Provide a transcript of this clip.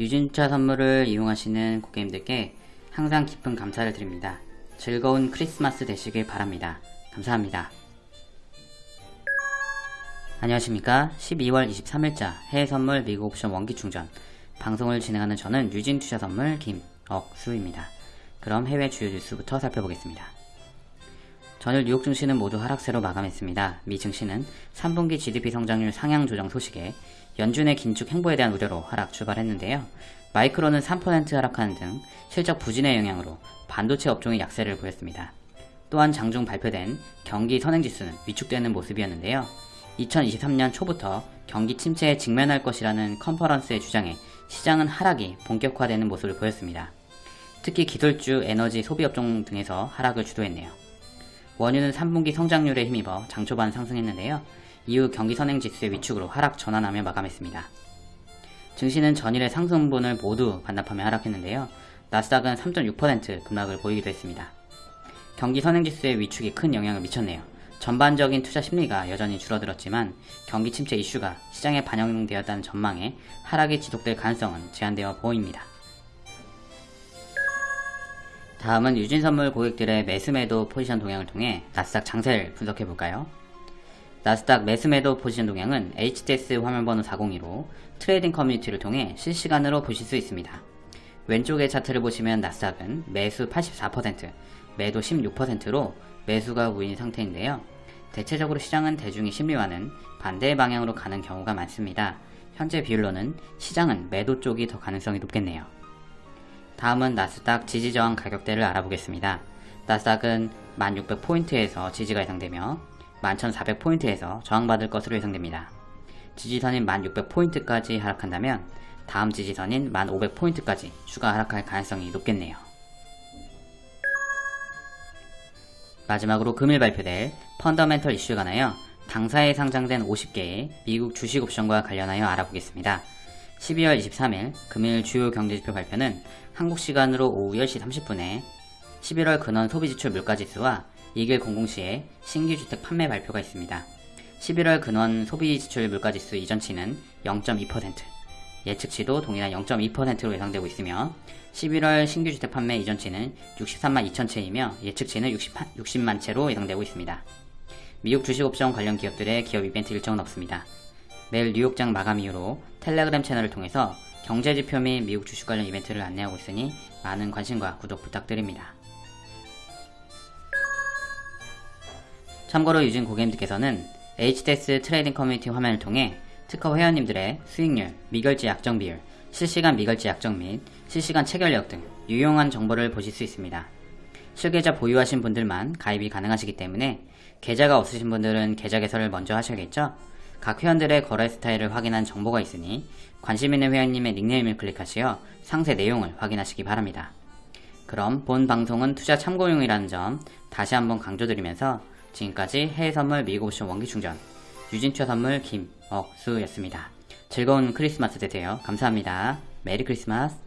유진차 선물을 이용하시는 고객님들께 항상 깊은 감사를 드립니다. 즐거운 크리스마스 되시길 바랍니다. 감사합니다. 안녕하십니까 12월 23일자 해외선물 미국 옵션 원기충전 방송을 진행하는 저는 유진투자선물 김억수입니다. 그럼 해외 주요 뉴스부터 살펴보겠습니다. 전일 뉴욕 증시는 모두 하락세로 마감했습니다. 미 증시는 3분기 GDP 성장률 상향 조정 소식에 연준의 긴축 행보에 대한 우려로 하락 출발했는데요. 마이크로는 3% 하락하는 등 실적 부진의 영향으로 반도체 업종의 약세를 보였습니다. 또한 장중 발표된 경기 선행지수는 위축되는 모습이었는데요. 2023년 초부터 경기 침체에 직면할 것이라는 컨퍼런스의 주장에 시장은 하락이 본격화되는 모습을 보였습니다. 특히 기술주, 에너지, 소비업종 등에서 하락을 주도했네요. 원유는 3분기 성장률에 힘입어 장 초반 상승했는데요. 이후 경기 선행지수의 위축으로 하락 전환하며 마감했습니다. 증시는 전일의 상승분을 모두 반납하며 하락했는데요. 나스닥은 3.6% 급락을 보이기도 했습니다. 경기 선행지수의 위축이 큰 영향을 미쳤네요. 전반적인 투자 심리가 여전히 줄어들었지만 경기 침체 이슈가 시장에 반영되었다는 전망에 하락이 지속될 가능성은 제한되어 보입니다. 다음은 유진선물 고객들의 매수매도 포지션 동향을 통해 나스닥 장세를 분석해 볼까요? 나스닥 매수매도 포지션 동향은 HTS 화면번호 402로 트레이딩 커뮤니티를 통해 실시간으로 보실 수 있습니다. 왼쪽의 차트를 보시면 나스닥은 매수 84%, 매도 16%로 매수가 우위인 상태인데요. 대체적으로 시장은 대중의 심리와는 반대의 방향으로 가는 경우가 많습니다. 현재 비율로는 시장은 매도 쪽이 더 가능성이 높겠네요. 다음은 나스닥 지지저항 가격대를 알아보겠습니다. 나스닥은 1600포인트에서 지지가 예상되며 11400포인트에서 저항받을 것으로 예상됩니다. 지지선인 1600포인트까지 하락한다면 다음 지지선인 1500포인트까지 추가 하락할 가능성이 높겠네요. 마지막으로 금일 발표될 펀더멘털 이슈에 관하여 당사에 상장된 50개의 미국 주식 옵션과 관련하여 알아보겠습니다. 12월 23일 금일 주요 경제지표 발표는 한국 시간으로 오후 10시 30분에 11월 근원 소비지출 물가지수와 2길 00시에 신규 주택 판매 발표가 있습니다. 11월 근원 소비지출 물가지수 이전치는 0.2%, 예측치도 동일한 0.2%로 예상되고 있으며 11월 신규 주택 판매 이전치는 63만 2천 채이며 예측치는 60, 60만 채로 예상되고 있습니다. 미국 주식옵션 관련 기업들의 기업 이벤트 일정은 없습니다. 매일 뉴욕장 마감 이후로 텔레그램 채널을 통해서 경제지표 및 미국 주식 관련 이벤트를 안내하고 있으니 많은 관심과 구독 부탁드립니다. 참고로 유진 고객님들께서는 HTS 트레이딩 커뮤니티 화면을 통해 특허 회원님들의 수익률, 미결제 약정 비율, 실시간 미결제 약정 및 실시간 체결력 등 유용한 정보를 보실 수 있습니다. 실계좌 보유하신 분들만 가입이 가능하시기 때문에 계좌가 없으신 분들은 계좌 개설을 먼저 하셔야겠죠? 각 회원들의 거래 스타일을 확인한 정보가 있으니 관심 있는 회원님의 닉네임을 클릭하시어 상세 내용을 확인하시기 바랍니다. 그럼 본 방송은 투자 참고용이라는 점 다시 한번 강조드리면서 지금까지 해외 선물 미국 옵션 원기 충전 유진투자 선물 김억수였습니다. 즐거운 크리스마스 되세요. 감사합니다. 메리 크리스마스